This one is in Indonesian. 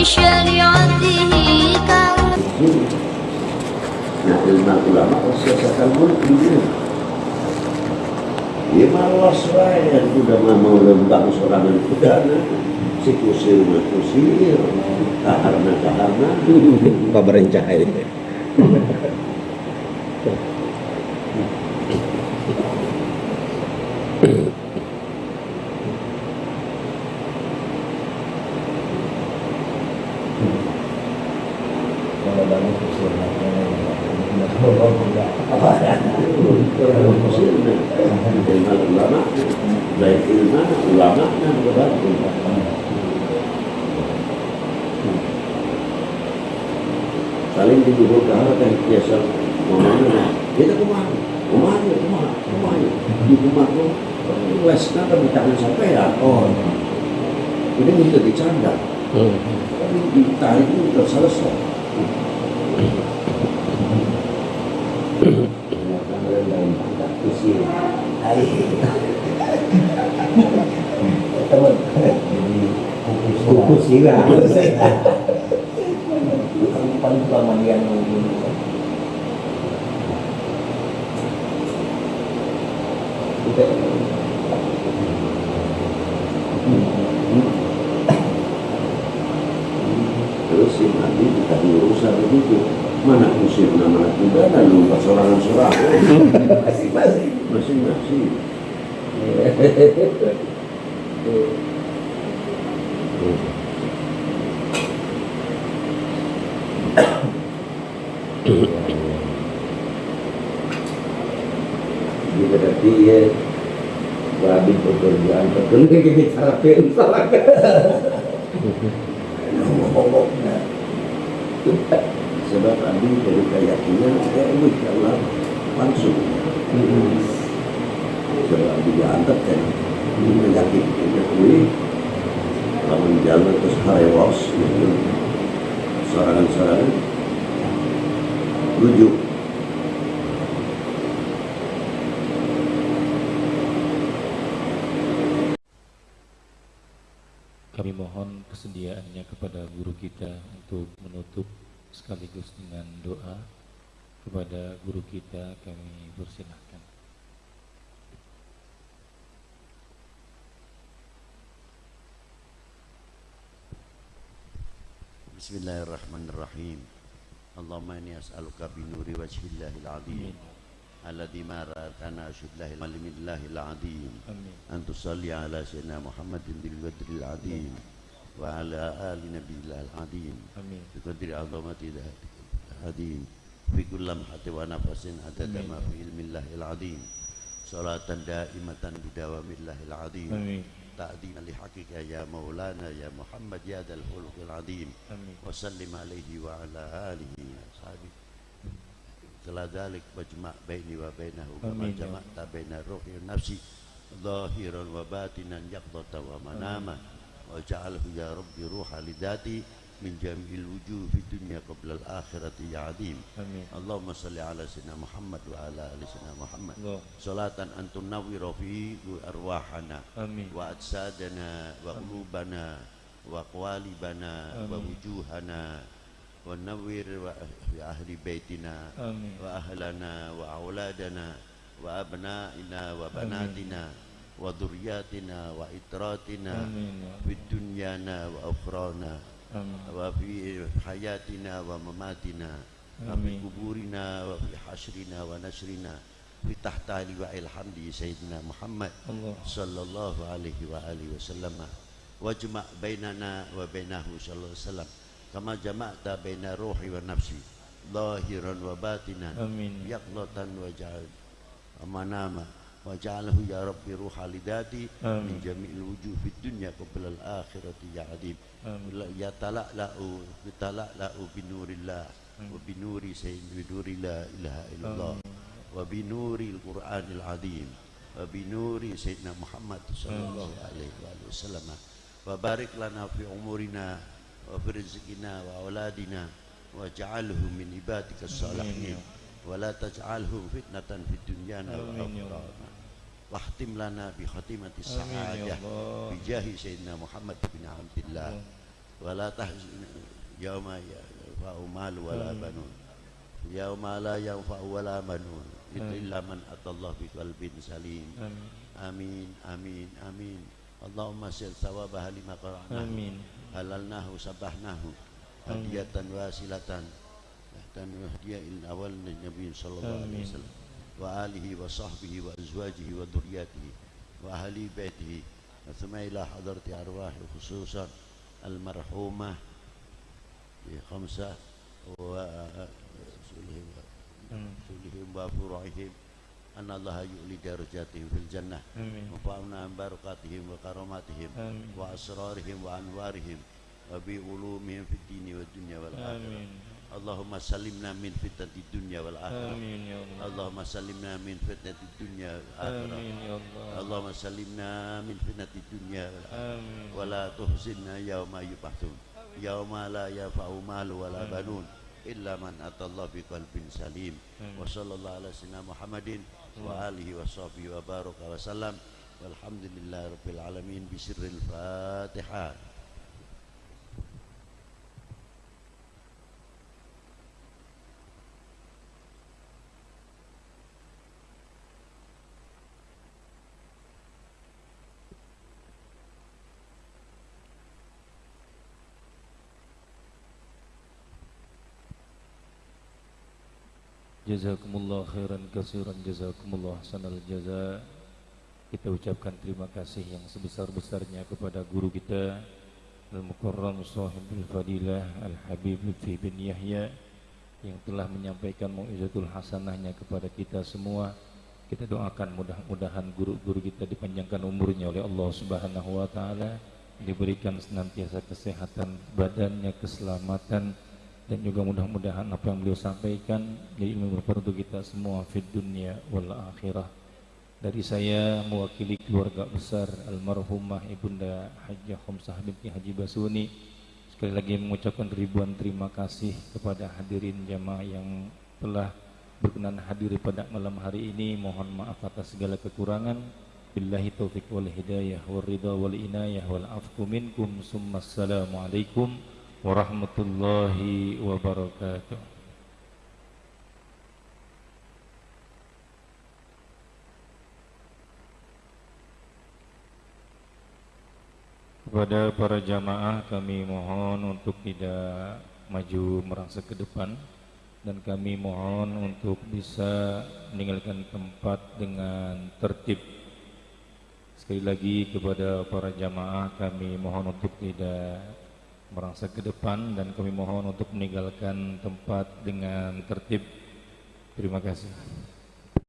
بشريعته Nah ilmu ulama siasakan mulut dunia Ya malas wae sudah mau lembang sorangan kudana si kusir kusir ini ulama baik ilmu ulama dan berbantu saling dituduh ke arah yang biasa. Ke mana? Kita ke mana ke mana? Ke mana? Ke mana? Di rumah tuh wes kata bicara tangan sampai ya? Oh ya. ini mesti dicanda hmm. tapi ditarik itu sudah selesai. Iya. diskusi hari teman. Jadi kukus sirah kukus sirah bukan selama dia nunggu terus si nanti kita diurusan begitu. Mana musim nama tidak ada lu sorangan sorangan masih masih masing-masing. Jadi berarti ya Wabi pekerjaan terkena kita cara pensalah kan? Sebab Abi dari keyakinan saya insya Allah langsung. Mm-hmm jangan diangkat kan? Ini menyakitkan ya, ini lamun jalan terus harewas ya, ya. gitu sarangan-sarangan rujuk. Kami mohon kesediaannya kepada guru kita untuk menutup sekaligus dengan doa. Kepada guru kita kami persilahkan بسم الله الرحمن الرحيم اللهم إني أسألك بنور وجه الله العظيم الذي ما رأتنا شبله العلم الله العظيم أن تصلي على سيدنا محمد بالبدر العظيم وعلى آل نبي الله العظيم بقدر عظمة ذاتك العظيم في كل لمحة ونفس عدد ما في علم الله العظيم صلاة دائمة بدوام الله العظيم آمين. Ya Muhammad ya dal khuluqil azim wa sallim alaihi wa ala alihi wa ashabihi setelah dalik wajma' baini wa bainahu kama jama'ta baina ruhi nafsi zahiran wa batinan yaqdata wa manama wa ja'alhu ya rabbi ruha lidati من جميع الوجوه في الدنيا قبل الآخرة يا عظيم آمين اللهم صل على سيدنا محمد وعلى آل سيدنا محمد صلاة أن تنور في أرواحنا آمين وأجسادنا وقلوبنا وقوالبنا ووجوهنا ونور في أهل بيتنا آمين وأهلنا وأولادنا وأبنائنا وبناتنا وذرياتنا وإتراتنا في دنيانا وأخرانا wa fi hayatina wa mamatina wa fi kuburina wa fi hasrina wa nasrina fi tahtali wa ilhamdi Sayyidina Muhammad sallallahu alaihi wa alihi wasallam. Wajma' bainana wa bainahu sallallahu alaihi wasallam. Kama jama'ta baina ruhi wa nafsi lahiran wa batinan yaqlatan wa ja'al. Amanama waj'alhu ya rabbi ruhalidati min jami'il wujuh fid dunya qabla al akhirati ya adib ya tala'la'u bitala'la'u binurillah wa binuri sayyid binuri la ilaha illallah wa binuri al qur'anil azim wa binuri sayyidina muhammad sallallahu alaihi wa sallam wa barik lana fi umurina wa fi rizqina wa auladina waj'alhu min ibadika salihin wa la taj'alhu fitnatan fid dunya wal akhirah wahtim lana bi khatimati sa'adah bi jahi sayyidina Muhammad bin Abdullah wa la tahzin yauma ya'fa'u mal wa la banun yauma la yanfa'u wa la illa man atallah bi qalbin salim amin amin amin Allahumma sil thawaba lima qara'na amin halalnahu sabahnahu hadiyatan wasilatan dan wahdiya il awal nabi sallallahu alaihi wasallam وآله وصحبه وأزواجه وذرياته وأهل بيته. ثم إلى حضرة أرواح خصوصا المرحومة خمسة ورسولهم وفروعهم أن الله يؤلي درجاتهم في الجنة وفعلنا عن بركاتهم وكراماتهم وأسرارهم وأنوارهم وبعلومهم في الدين والدنيا والآخرة. Allahumma salimna min fitnati dunya wal akhirah. Amin ya Allah. Allahumma salimna min fitnati dunya wal akhirah. Amin ya Allah. Allahumma salimna min fitnati dunya wal akhirah. Amin. Wala tuhsinna yauma yub'atsun. Yauma la yafa'u malu wala banun illa man atallah bi qalbin salim. Amin. Wa sallallahu ala sayyidina Muhammadin wa alihi wa sahbihi wa baraka wa sallam. Walhamdulillahirabbil alamin bi Fatihah. Jazakumullah khairan kasiran Jazakumullah sanal jaza. Kita ucapkan terima kasih yang sebesar-besarnya kepada guru kita Al-Mukarram Sahibul Fadilah Al-Habib Lutfi bin Yahya Yang telah menyampaikan mu'izatul hasanahnya kepada kita semua. Kita doakan mudah-mudahan guru-guru kita dipanjangkan umurnya oleh Allah Subhanahu Wa Taala Diberikan senantiasa kesehatan badannya, keselamatan, dan juga mudah-mudahan apa yang beliau sampaikan jadi ilmu bermanfaat untuk kita semua fid dunia wal akhirah. Dari saya mewakili keluarga besar almarhumah ibunda Hajjah Khomsah binti Haji Basuni sekali lagi mengucapkan ribuan terima kasih kepada hadirin jamaah yang telah berkenan hadir pada malam hari ini. Mohon maaf atas segala kekurangan. Billahi taufiq wal hidayah wal ridha wal inayah wal afku minkum. Summa assalamualaikum warahmatullahi wabarakatuh. Kepada para jamaah kami mohon untuk tidak maju merangsak ke depan dan kami mohon untuk bisa meninggalkan tempat dengan tertib. Sekali lagi kepada para jamaah kami mohon untuk tidak merangsak ke depan dan kami mohon untuk meninggalkan tempat dengan tertib. Terima kasih.